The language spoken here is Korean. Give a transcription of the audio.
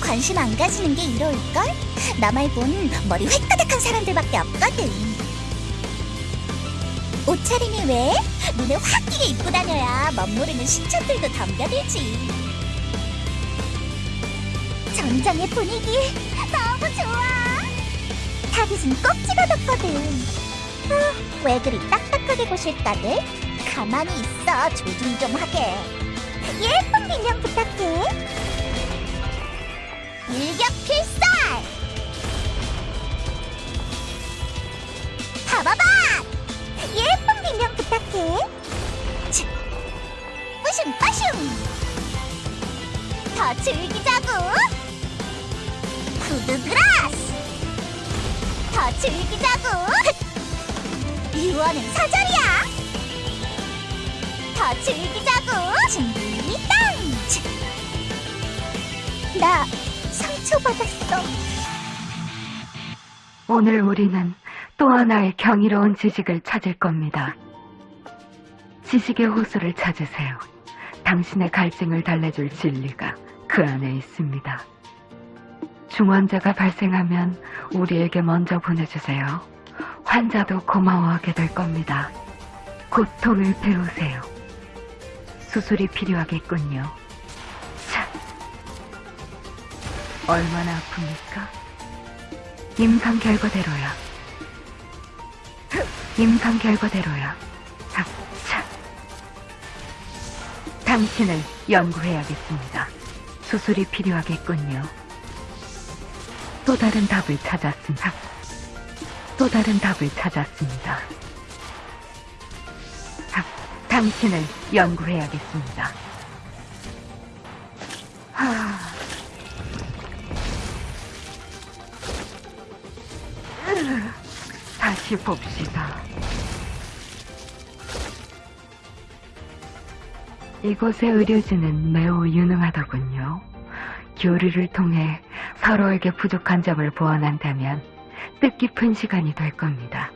관심 안 가지는 게 이로울걸? 나 말곤 머리 획가닥한 사람들밖에 없거든. 옷차림이 왜? 눈에 확 띄게 입고 다녀야 멋모르는 신천들도 덤벼들지. 전장의 분위기 너무 좋아. 타깃은 꼭 찍어뒀거든. 아, 왜 그리 딱딱하게 보실까들? 가만히 있어, 조준 좀 하게. 예쁜 비명 부탁 더 즐기자고! 푸드그라스! 더 즐기자고! 유언은 사절이야! 더 즐기자고! 준비 땅! 치. 나 상처받았어. 오늘 우리는 또 하나의 경이로운 지식을 찾을 겁니다. 지식의 호수를 찾으세요. 당신의 갈증을 달래줄 진리가 그 안에 있습니다. 중환자가 발생하면 우리에게 먼저 보내주세요. 환자도 고마워하게 될 겁니다. 고통을 배우세요. 수술이 필요하겠군요. 자, 얼마나 아픕니까? 임상 결과대로야. 임상 결과대로야. 자, 자. 당신을 연구해야겠습니다. 수술이 필요하겠군요. 또 다른 답을 찾았습니다. 또 다른 답을 찾았습니다. 자, 당신을 연구해야겠습니다. 하... 다시 봅시다. 이곳의 의료진은 매우 유능하더군요. 교류를 통해 서로에게 부족한 점을 보완한다면 뜻깊은 시간이 될 겁니다.